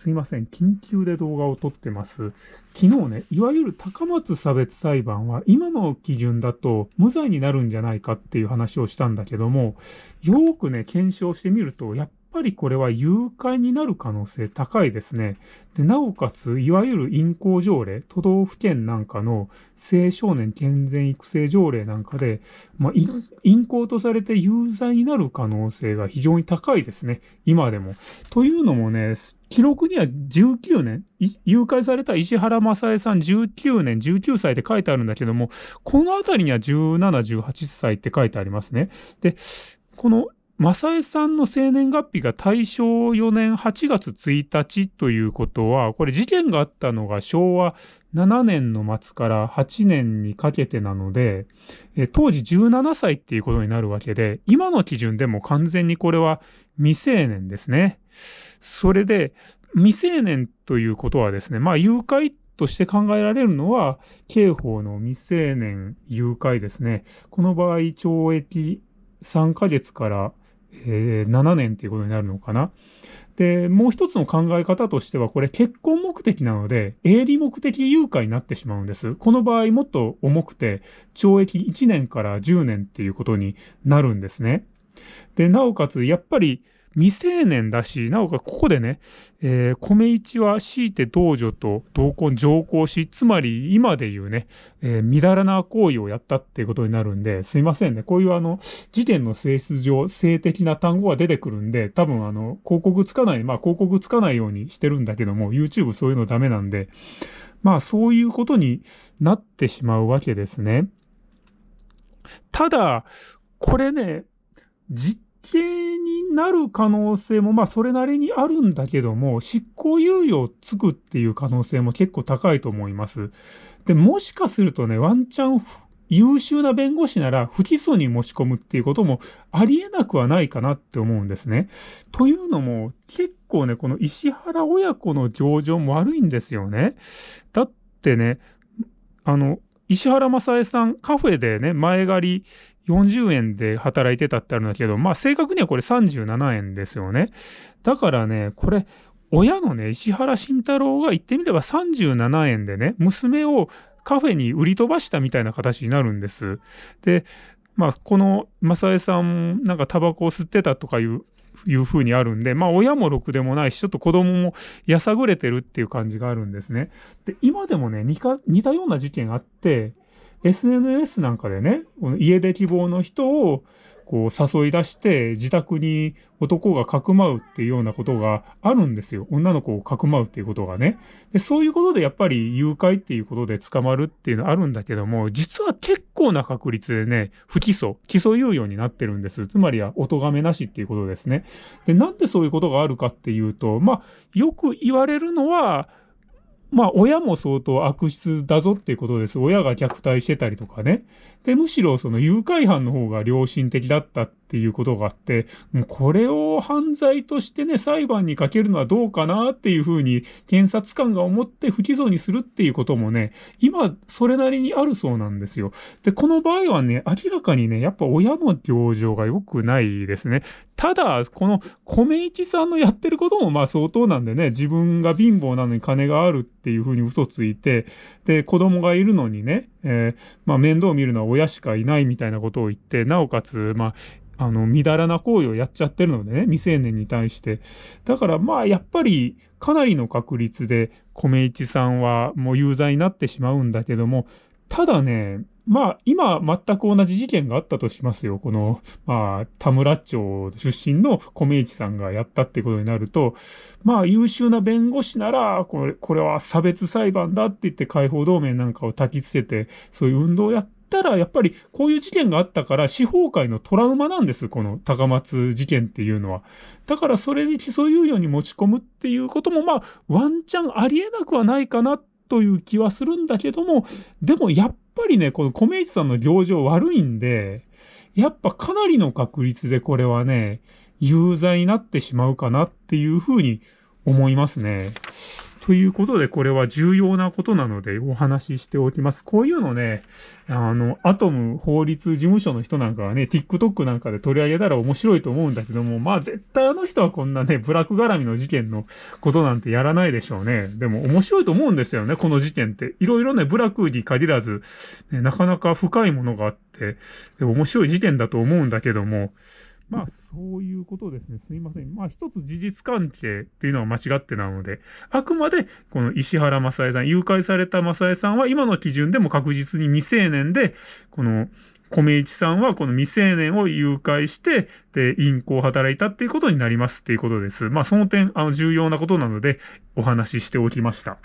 すいません。緊急で動画を撮ってます。昨日ね、いわゆる高松差別裁判は今の基準だと無罪になるんじゃないかっていう話をしたんだけども、よくね、検証してみると、やっぱりこれは誘拐になる可能性高いですね。で、なおかつ、いわゆる陰行条例、都道府県なんかの青少年健全育成条例なんかで、まあ、陰行とされて有罪になる可能性が非常に高いですね。今でも。というのもね、記録には19年、誘拐された石原正恵さん19年、19歳って書いてあるんだけども、このあたりには17、18歳って書いてありますね。で、この正江さんの生年月日が大正4年8月1日ということは、これ事件があったのが昭和7年の末から8年にかけてなので、え当時17歳っていうことになるわけで、今の基準でも完全にこれは未成年ですね。それで、未成年ということはですね、まあ誘拐として考えられるのは、刑法の未成年誘拐ですね。この場合、懲役3ヶ月からえー、7年っていうことになるのかな？で、もう一つの考え方としては、これ結婚目的なので、営利目的誘拐になってしまうんです。この場合もっと重くて、懲役1年から10年っていうことになるんですね。で、なおかつ、やっぱり、未成年だし、なおかつここでね、えー、米一は強いて道女と同婚上皇し、つまり今で言うね、えー、みだらな行為をやったっていうことになるんで、すいませんね。こういうあの、時点の性質上、性的な単語が出てくるんで、多分あの、広告つかない、まあ広告つかないようにしてるんだけども、YouTube そういうのダメなんで、まあそういうことになってしまうわけですね。ただ、これね、実刑になる可能性もまあそれなりにあるんだけども、執行猶予をつくっていう可能性も結構高いと思います。で、もしかするとね、ワンチャン優秀な弁護士なら不起訴に持ち込むっていうこともありえなくはないかなって思うんですね。というのも、結構ね、この石原親子の情状も悪いんですよね。だってね、あの、石原正恵さん、カフェでね、前借り40円で働いてたってあるんだけど、まあ正確にはこれ37円ですよね。だからね、これ、親のね、石原慎太郎が言ってみれば37円でね、娘をカフェに売り飛ばしたみたいな形になるんです。で、まあ、この正江さん、なんかタバコを吸ってたとかいういう風にあるんで、まあ親もろくでもないし、ちょっと子供もやさぐれてるっていう感じがあるんですね。で、今でもね、似たような事件あって、SNS なんかでね、この家出希望の人をこう誘い出して自宅に男がかくまうっていうようなことがあるんですよ。女の子をかくまうっていうことがね。で、そういうことでやっぱり誘拐っていうことで捕まるっていうのはあるんだけども、実は結構な確率でね、不起訴、起訴猶予になってるんです。つまりは、お咎めなしっていうことですね。で、なんでそういうことがあるかっていうと、まあ、よく言われるのは、まあ、親も相当悪質だぞっていうことです。親が虐待してたりとかね。で、むしろその誘拐犯の方が良心的だったっっていうことがあって、もうこれを犯罪としてね、裁判にかけるのはどうかなっていうふうに検察官が思って不起訴にするっていうこともね、今それなりにあるそうなんですよ。で、この場合はね、明らかにね、やっぱ親の行情が良くないですね。ただ、この米一さんのやってることもまあ相当なんでね、自分が貧乏なのに金があるっていうふうに嘘ついて、で、子供がいるのにね、えー、まあ面倒を見るのは親しかいないみたいなことを言って、なおかつ、まあ、あの、みだらな行為をやっちゃってるのでね、未成年に対して。だからまあ、やっぱり、かなりの確率で、米一さんはもう有罪になってしまうんだけども、ただね、まあ、今、全く同じ事件があったとしますよ。この、まあ、田村町出身の米市さんがやったってことになると、まあ、優秀な弁護士なら、これ、これは差別裁判だって言って解放同盟なんかを焚きつけて、そういう運動をやってたら、やっぱりこういう事件があったから、司法界のトラウマなんです。この高松事件っていうのは。だからそれに起訴猶予に持ち込むっていうことも、まあ、ワンチャンありえなくはないかなという気はするんだけども、でもやっぱりね、この米市さんの行情悪いんで、やっぱかなりの確率でこれはね、有罪になってしまうかなっていうふうに思いますね。ということで、これは重要なことなのでお話ししておきます。こういうのね、あの、アトム法律事務所の人なんかはね、TikTok なんかで取り上げたら面白いと思うんだけども、まあ絶対あの人はこんなね、ブラック絡みの事件のことなんてやらないでしょうね。でも面白いと思うんですよね、この事件って。いろいろね、ブラックに限らず、ね、なかなか深いものがあって、面白い事件だと思うんだけども、まあ、そういうことですね。すいません。まあ、一つ事実関係っていうのは間違ってなので、あくまで、この石原正恵さん、誘拐された正恵さんは今の基準でも確実に未成年で、この、米一さんはこの未成年を誘拐して、で、陰行を働いたっていうことになりますっていうことです。まあ、その点、あの、重要なことなので、お話ししておきました。